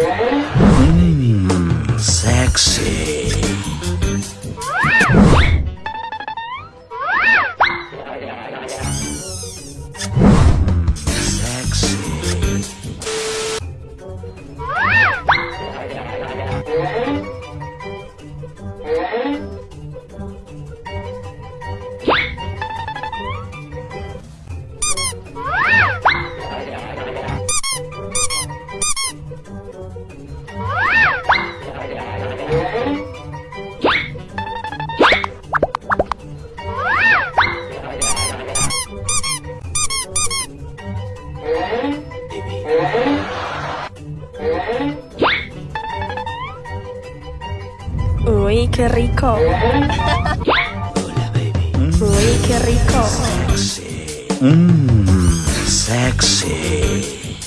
Mmm, Qué rico. Hola, baby. Qué rico. Sexy. Mmm, sexy.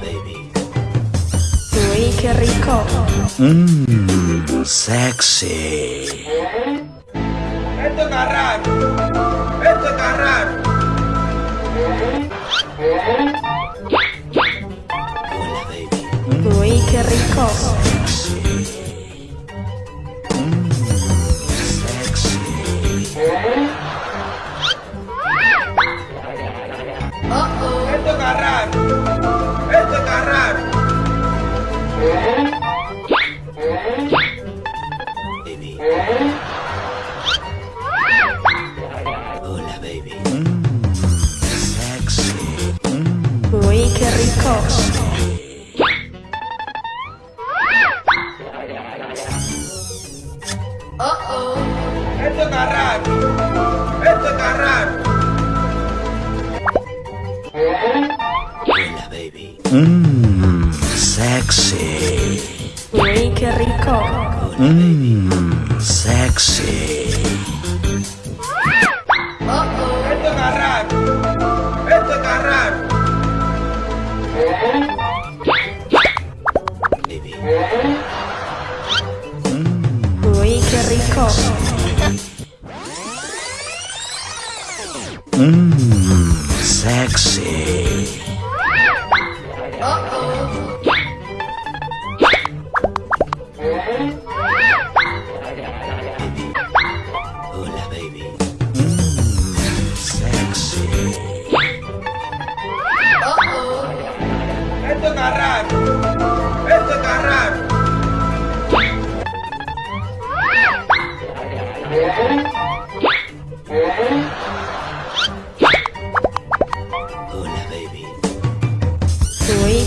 Baby. Qué rico. Mmm, sexy. Esto raro. Esto baby. Uy, qué rico. Sexy. Esto raro. Esto raro. Uy, qué rico. Esto está raro. Esto está raro. Hola, baby. Mmm, sexy. Uy, qué rico. Mmm, sexy. Mmm, sexy.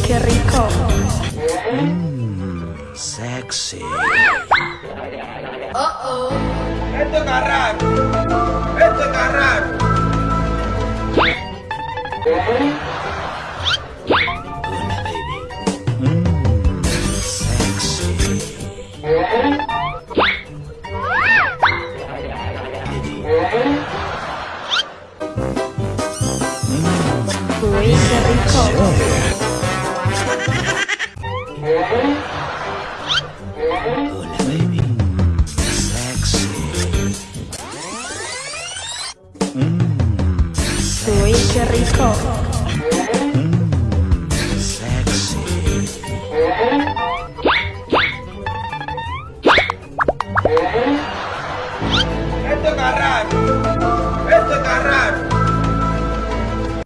Qué rico. Mmm, sexy. Esto está raro. Esto baby. Mmm, sexy. Baby. Uy, qué rico. Hola, baby. Sexy. Mmm, Uy, qué rico. sexy. Esto está raro.